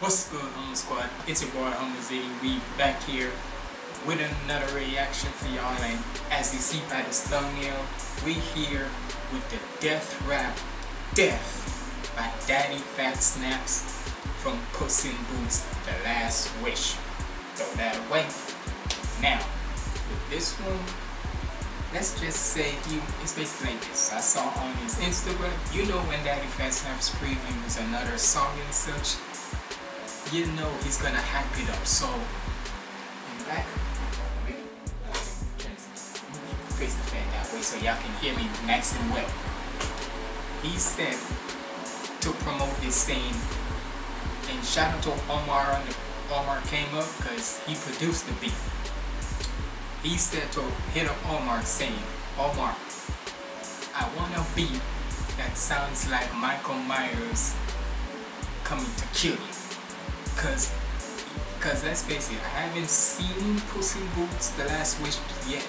What's good, Home Squad? It's your boy, Homer Ziggy. We back here with another reaction for y'all. And as you see by this thumbnail, we here with the Death Rap Death by Daddyphatsnaps from Puss in Boots, The Last Wish. Throw that away. Now, with this one, let's just say he it's basically like this. I saw on his Instagram, you know when Daddyphatsnaps previews another song and such, you know he's gonna hype it up. So in back, face the fan that way so y'all can hear me nice and well. He said to promote this saying, and shout out to Omar the Omar came up because he produced the beat. He said to hit up Omar saying, Omar, I want a beat that sounds like Michael Myers coming to kill you. Cause, cause let's face it, I haven't seen Puss in Boots The Last Wish yet.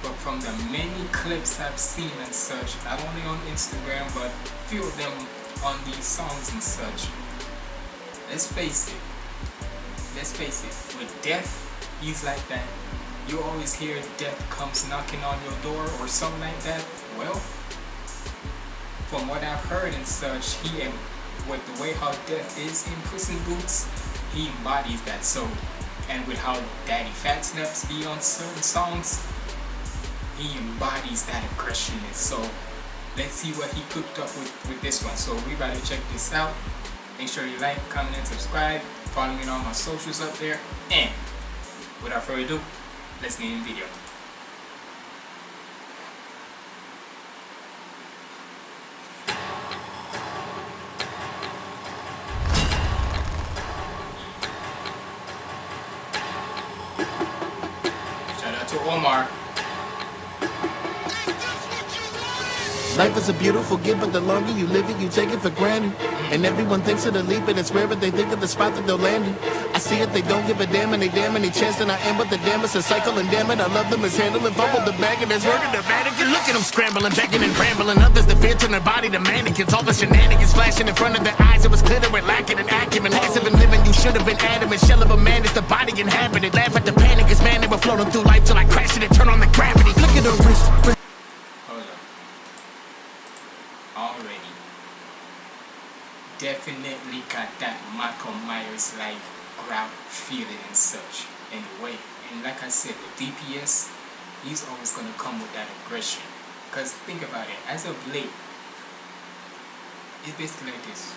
But from the many clips I've seen and such, not only on Instagram, but few of them on these songs and such, let's face it, let's face it, with death, he's like that. You always hear death comes knocking on your door or something like that. Well, from what I've heard and such, he with the way how death is in Puss in Boots, he embodies that so. And with how Daddy Fat Snaps be on certain songs, he embodies that aggression. So, let's see what he cooked up with, with this one. So we to check this out. Make sure you like, comment, and subscribe. Follow me on all my socials up there. And, without further ado, let's get in the video. To Omar. Life is a beautiful gift, but the longer you live it, you take it for granted. And everyone thinks of the leap, and it's rare, but they think of the spot that they'll land in. I see it, they don't give a damn, and they damn any chance that I am, but the damn it's a cycle, and damn it, I love them as handling, fumble the bag, and there's work in the Vatican. Look at them scrambling, begging and rambling. Others, the fear turn their body to mannequins. All the shenanigans flashing in front of their eyes, it was clear they were lacking in acumen. Passive and living, you should have been adamant. Shell of a man is the body inhabited. Feeling and such. The way. And like I said, with DPS, he's always gonna come with that aggression. Cause think about it, as of late, it's basically like this.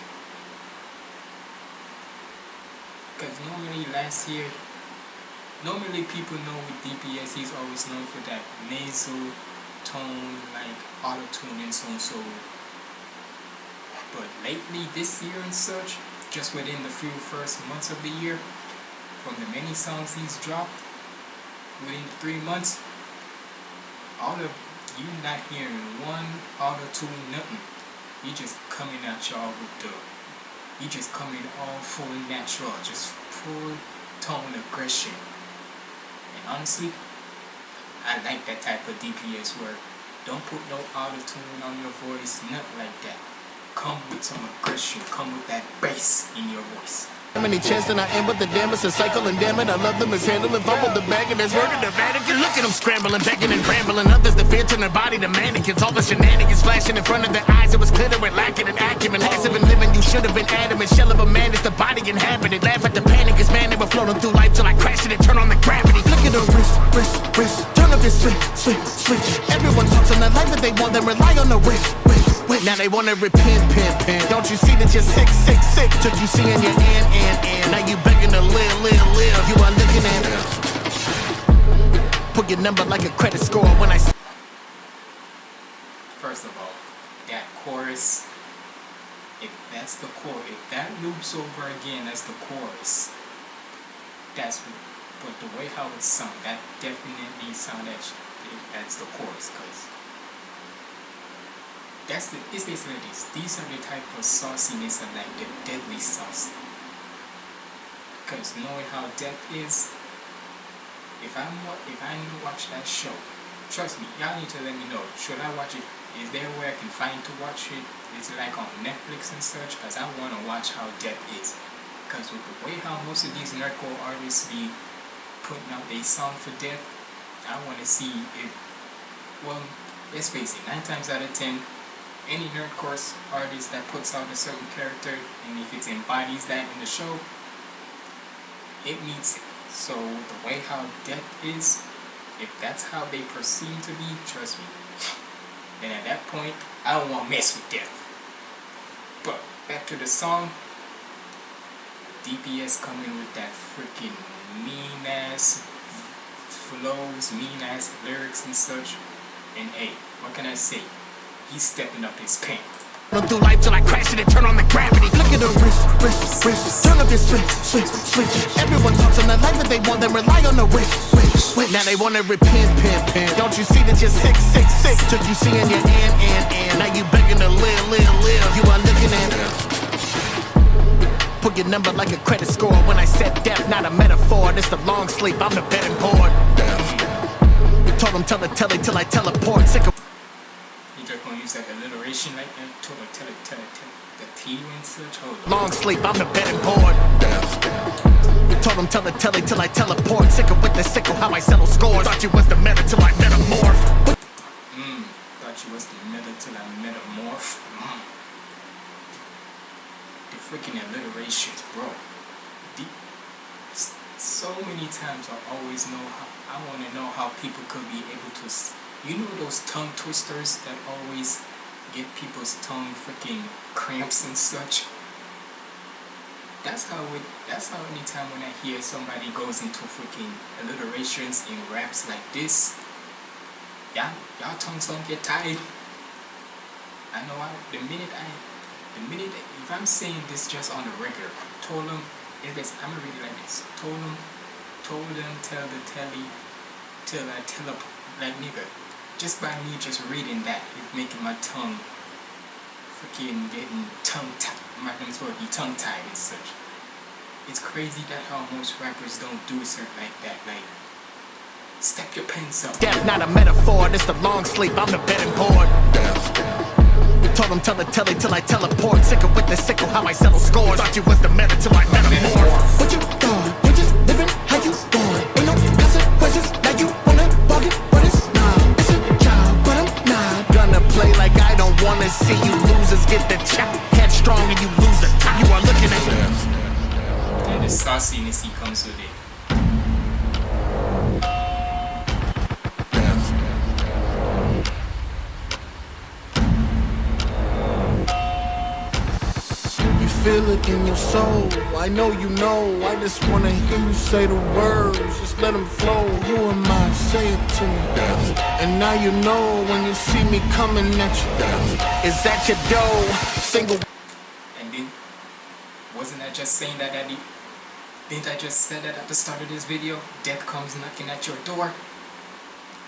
Cause normally last year, normally people know with DPS he's always known for that nasal tone, like auto tune and so and so. But lately, this year and such, just within the few first months of the year, from the many songs he's dropped, within three months, all of you not hearing one auto tune, nothing. He just coming at y'all with the, he just coming all full natural, just full tone aggression. And honestly, I like that type of DPS where don't put no auto tune on your voice, nothing like that. Come with some aggression, come with that bass in your voice. How many chance that I am, but the damn it's a cycle, and damn it, I love them as handling, fumble the bag, and word in the Vatican. Look at them scrambling, begging and rambling. Others, the fear turn their body to mannequins. All the shenanigans flashing in front of their eyes, it was they were lacking in acumen. Passive and living, you should have been adamant. Shell of a man is the body inhabited. Laugh at the panic, it's man, were floating through life till I crashed it and turn on the gravity. Look at the wrist, wrist, wrist. Turn up your switch, switch, switch. Everyone talks on the life that they want, then rely on the wrist, wrist. Now they wanna repent, pin, pin. Don't you see that you're sick, sick, sick? Took you seeing your and, and, and. Now you begging to live, live, live. You are looking at Put your number like a credit score when I First of all, that chorus, if that's the chorus, if that loops over again, that's the chorus. That's but the way how it sound, that definitely sound that that's the chorus, cause that's the it's basically this. These are the type of sauciness and like the deadly sauce. Cause knowing how death is, if I'm wa- if I need to watch that show, trust me, y'all need to let me know. Should I watch it? Is there where I can find to watch it? Is it like on Netflix and such? Cause I wanna watch how death is. Cause with the way how most of these nerdcore artists be putting out their song for death, I want to see if, well, let's face it, 9 times out of 10, any nerdcore artist that puts out a certain character, and if it embodies that in the show, it meets it. So the way how death is, if that's how they perceive to be, trust me, then at that point, I don't want to mess with death. But back to the song, DPS coming with that freaking mean ass flows, mean ass lyrics and such. And hey, what can I say? He's stepping up his paint. Run through life till I crash it and turn on the gravity. Look at the wrist, wrist, wrist. Turn up your switch, switch, switch. Everyone talks on the life that they want, then rely on the wish, wish, wish. Now they wanna repent, pimp, pimp. Don't you see that you're sick, sick, sick? Took you seeing your and, and, and. Now you begging to live, live, live. You are looking at Put your number like a credit score. When I said death, not a metaphor. This the long sleep, I'm the betting board. Told them tell the telly till I teleport. Sick of use that alliteration like that? Tell it, tell it, tell it, tell. The T and such? Hold on. long sleep, I'm the betting board. Told them tell the telly till I teleport. Sicker with the sickle, how I settle scores. Thought you was the meta till I metamorph. Mmm, thought you was the meta till I metamorph. Mm. The freaking alliterations, bro. S- so many times I always know how, I want to know how people could be able to, you know those tongue twisters that always get people's tongue freaking cramps and such? That's how it, that's how anytime when I hear somebody goes into freaking alliterations in raps like this, y'all, y'all tongues don't get tied. I know I, the minute I, the minute, if I'm saying this just on the regular, told them, it's, I'm gonna read it like this, told them, told them, tell the telly, till I tell like nigga, just by me just reading that, it's making my tongue freaking getting tongue tied, my tongue's supposed to be tongue tied and such. It's crazy that how most rappers don't do something like that, like, step your pens up. death, not a metaphor. This the long sleep, I'm the bed and board. Told them tell the telly till I teleport. Sicker with the sickle, how I settle scores. Thought you was the meta till I metamorph. What you doing? You just see you losers get the chop. Headstrong and you lose the top. You are looking at and the sauciness he comes with it. Feel it in your soul. I know you know. I just wanna hear you say the words. Just let them flow. Who am I? Say it And now you know when you see me coming at you. Is that your dough? Single. And then, wasn't I just saying that at the, didn't I just say that at the start of this video? Death comes knocking at your door.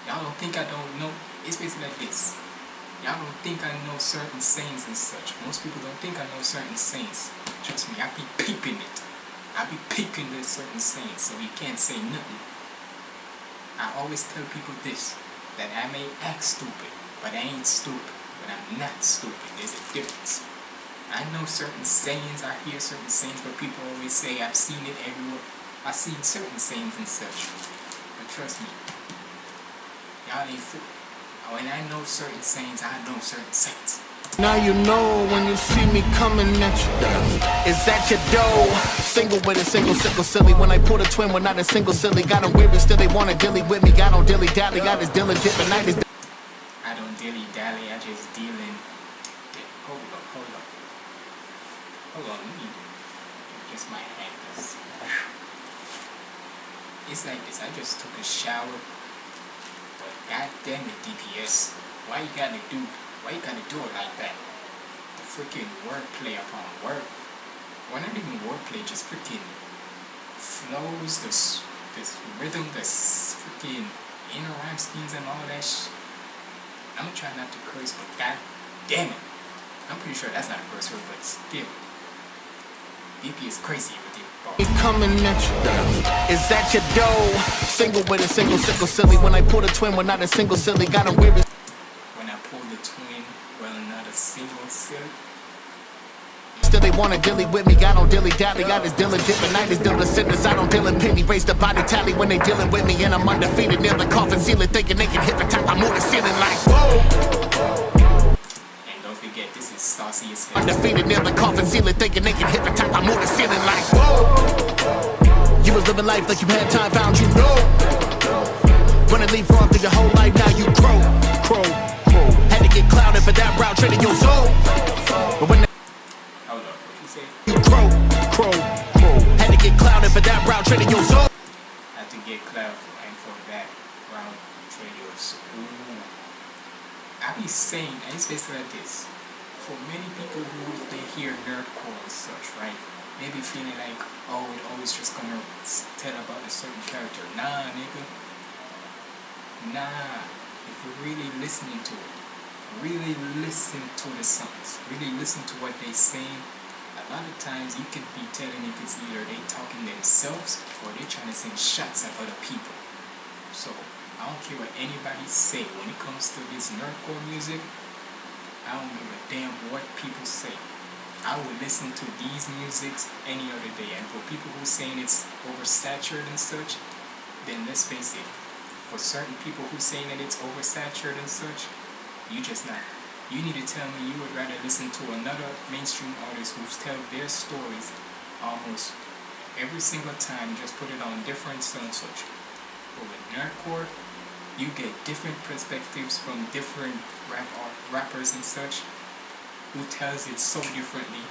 Y'all don't think I don't know. It's basically like this. Y'all don't think I know certain sayings and such. Most people don't think I know certain sayings. Trust me, I be peeping it. I be peeping this certain sayings, so you can't say nothing. I always tell people this, that I may act stupid, but I ain't stupid. But I'm not stupid. There's a difference. I know certain sayings, I hear certain sayings, but people always say I've seen it everywhere. I've seen certain sayings and such. But trust me, y'all ain't fool. When I know certain sayings, I know certain sayings. Now you know when you see me coming at you. Is that your dough? Single with a single sickle silly. When I pull a twin, we're not a single silly. Got them but still they wanna dilly with me. Got on dilly dally. Got this diligent, the night is I don't dilly dally, I just deal in. Hold up, hold up. Hold on, let me just my. 'cause It's like this, I just took a shower. But god damn it, DPS. Why you gotta do why you gotta do it like that? The freaking wordplay upon word. Well not even wordplay, just freaking flows, this this rhythm, this freaking inner rhyme schemes and all that sh- I'm gonna try not to curse, but god damn it. I'm pretty sure that's not a curse word, but still. BP is crazy with you. me coming at you. Is that your dough? Single with a single sickle silly. When I pull a twin, we're not a single silly. Got them weird. When I pull the twin, well, not a single silly. Still they wanna dilly with me, I don't dilly dally. I just dealing different night is dealing sentence. I don't deal in penny. Raise the body tally when they dealing with me, and I'm undefeated. Near the coffin ceiling, thinking they can hit the top. I move the ceiling like whoa. And don't forget, this is Saucy as hell. Undefeated near the coffin ceiling, thinking they can hit the top. I move the ceiling like whoa. You was living life like you had time, found you know. Wanna leave wrong through your whole life, now you crow, crow. Had to get clouded for that route, trading your soul. But when what you say? crow, crow, crow. Had to get clouded for that route, trading your soul. Had to get cloud for, and for that round radios. Ooh. I be saying, and it's basically like this. For many people who they hear nerdcore and such, right? Maybe feeling like, oh, it always just gonna tell about a certain character. Nah, nigga. Nah. If you're really listening to it, really listen to the songs, really listen to what they saying. A lot of times you could be telling if it's either they talking themselves or they trying to send shots at other people. So I don't care what anybody say when it comes to this nerdcore music. I don't give a damn what people say. I will listen to these musics any other day. And for people who saying it's oversaturated and such, then let's face it. For certain people who saying that it's oversaturated and such, you just not. You need to tell me you would rather listen to another mainstream artist who's tell their stories almost every single time, just put it on different so and such. But with nerdcore, you get different perspectives from different rap rappers and such who tells it so differently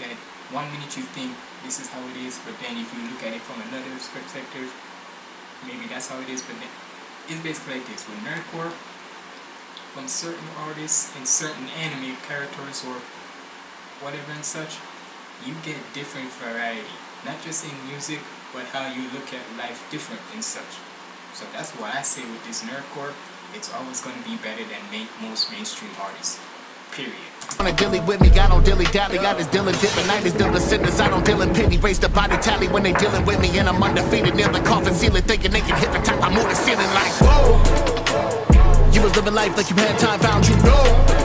that one minute you think this is how it is, but then if you look at it from another perspective, maybe that's how it is, but then it's basically like this. With nerdcore, from certain artists and certain anime characters or whatever and such, you get different variety. Not just in music, but how you look at life different and such. So that's why I say with this nerdcore, it's always going to be better than most mainstream artists. Period. Wanna dilly with me, I don't dilly dally. I just dealing different night is dealing sentence. I don't in penny. Raise the body tally when they dealing with me, and I'm undefeated. Near the coffin ceiling, thinking they can hit the top. I move the ceiling like whoa. You was living life like you had time, found you know.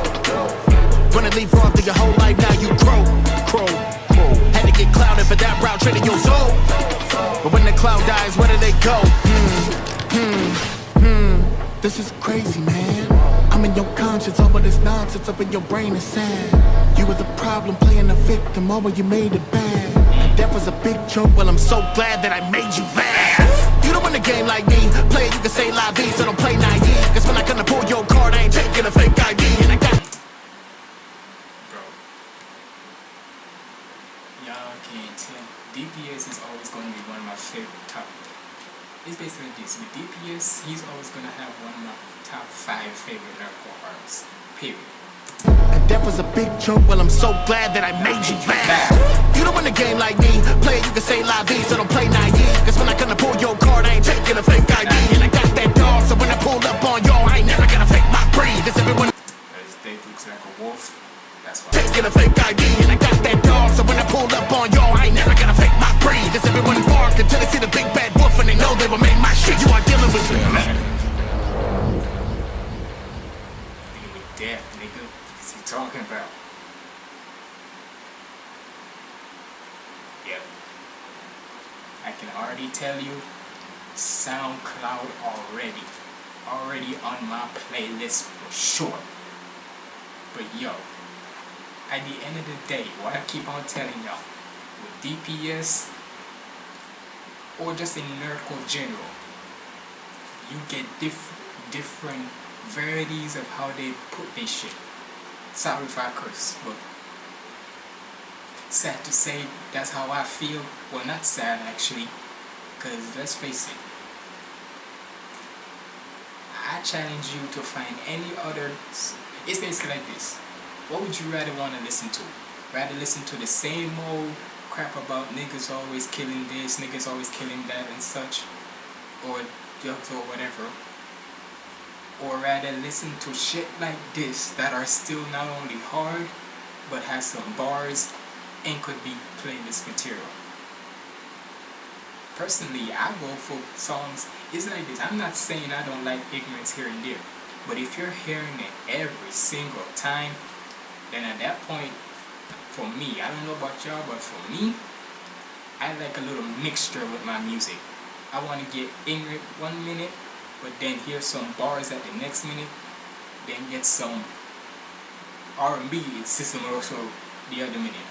Leave wrong through your whole life, now you crow, crow, crow. Had to get clouded for that route, trading your soul. But when the cloud dies, where do they go? Hmm, hmm, hmm. This is crazy, man. I'm in your conscience, all of this nonsense up in your brain is sad. You were the problem, playing the victim, all when you made it bad. And death was a big joke, well, I'm so glad that I made you laugh. Don't win game like me, play you can say la vie, so don't play naive. Cause when I come to pull your card, I ain't taking a fake ID, and I got Bro. Y'all can't tell. DPS is always going to be one of my favorite top. It's basically this. With DPS, he's always going to have one of my top five favorite nerdcore artists. Period. Death was a big joke, well, I'm so glad that I made you laugh. You don't win a game like me, play it, you can say la vie, so don't play naive. Cause when I come to pull your card, I ain't taking a fake ID. And I got that dog, so when I pull up on you, I ain't never gonna fake my breed. Cause everyone Because looks like a wolf. That's why. taking a fake ID. And I got that dog, so when I pull up on you, I ain't never gonna fake my breed. Cause everyone bark until they see the big bad wolf and they know they will make my shit. You are dealing with me. Nigga with death, nigga. What's he talking about? Yep. I can already tell you SoundCloud already. Already on my playlist for sure. But yo, at the end of the day, what I keep on telling y'all, with DPS or just in nerdcore general, you get diff- different varieties of how they put their shit. Sorry curse, but sad to say that's how I feel. Well, not sad actually, because let's face it. I challenge you to find any other. It's basically like this. What would you rather want to listen to? Rather listen to the same old crap about niggas always killing this, niggas always killing that, and such, or jokes or whatever, or rather listen to shit like this that are still not only hard but has some bars and could be playlist material. Personally, I go for songs. It's like this. I'm not saying I don't like ignorance here and there, but if you're hearing it every single time, then at that point, for me, I don't know about y'all, but for me, I like a little mixture with my music. I want to get ignorant one minute, but then hear some bars at the next minute, then get some R&B system also the other minute.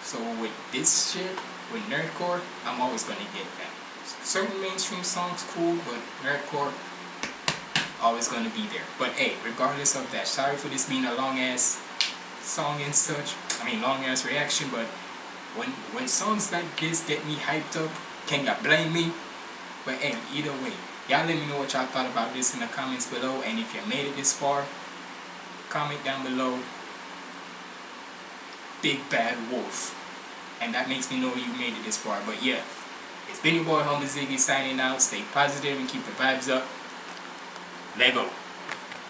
So with this shit, with nerdcore, I'm always gonna get that. Certain mainstream songs cool, but nerdcore always gonna be there. But hey, regardless of that, sorry for this being a long ass song and such. I mean long ass reaction, but when when songs like this get me hyped up, can you blame me? But hey, either way, y'all let me know what y'all thought about this in the comments below. And if you made it this far, comment down below. Big Bad Wolf. And that makes me know you made it this far. But yeah, it's been your boy Humble Ziggy signing out. Stay positive and keep the vibes up. Lego.